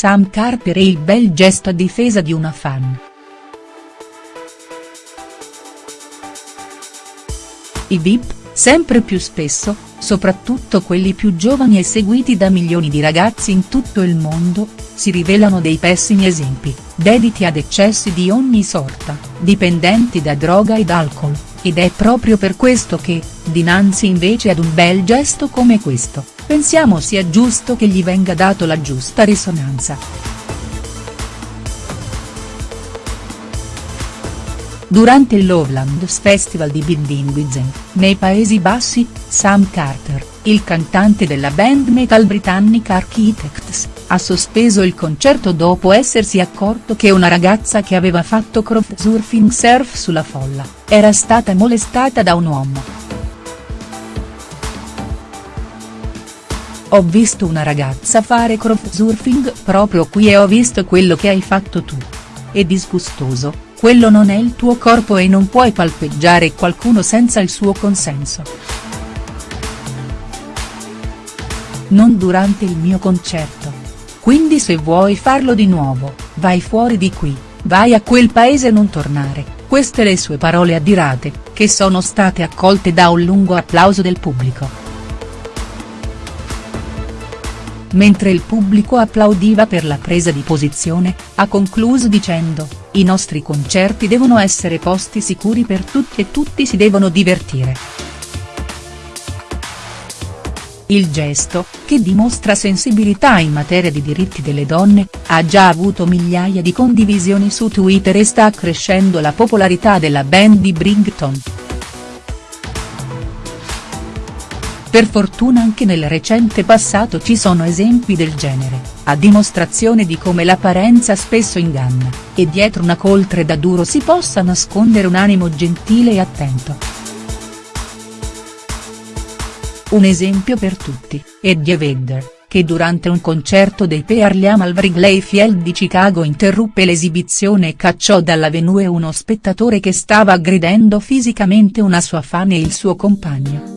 Sam Carter e il bel gesto a difesa di una fan. I VIP, sempre più spesso, soprattutto quelli più giovani e seguiti da milioni di ragazzi in tutto il mondo, si rivelano dei pessimi esempi, dediti ad eccessi di ogni sorta, dipendenti da droga ed alcol, ed è proprio per questo che, dinanzi invece ad un bel gesto come questo, pensiamo sia giusto che gli venga dato la giusta risonanza. Durante il Lowlands Festival di Bindingwizen, nei Paesi Bassi, Sam Carter, il cantante della band metal britannica Architects, ha sospeso il concerto dopo essersi accorto che una ragazza che aveva fatto crowdsurfing surf sulla folla, era stata molestata da un uomo. Ho visto una ragazza fare crowdsurfing proprio qui e ho visto quello che hai fatto tu. È disgustoso, quello non è il tuo corpo e non puoi palpeggiare qualcuno senza il suo consenso. Non durante il mio concerto. Quindi se vuoi farlo di nuovo, vai fuori di qui, vai a quel paese e non tornare, queste le sue parole adirate, che sono state accolte da un lungo applauso del pubblico. Mentre il pubblico applaudiva per la presa di posizione, ha concluso dicendo, i nostri concerti devono essere posti sicuri per tutti e tutti si devono divertire. Il gesto, che dimostra sensibilità in materia di diritti delle donne, ha già avuto migliaia di condivisioni su Twitter e sta crescendo la popolarità della band di Brington. Per fortuna anche nel recente passato ci sono esempi del genere, a dimostrazione di come l'apparenza spesso inganna, e dietro una coltre da duro si possa nascondere un animo gentile e attento. Un esempio per tutti, Eddie Vedder, che durante un concerto dei Pearl Jam al Wrigley Field di Chicago interruppe l'esibizione e cacciò dalla venue uno spettatore che stava aggredendo fisicamente una sua fan e il suo compagno.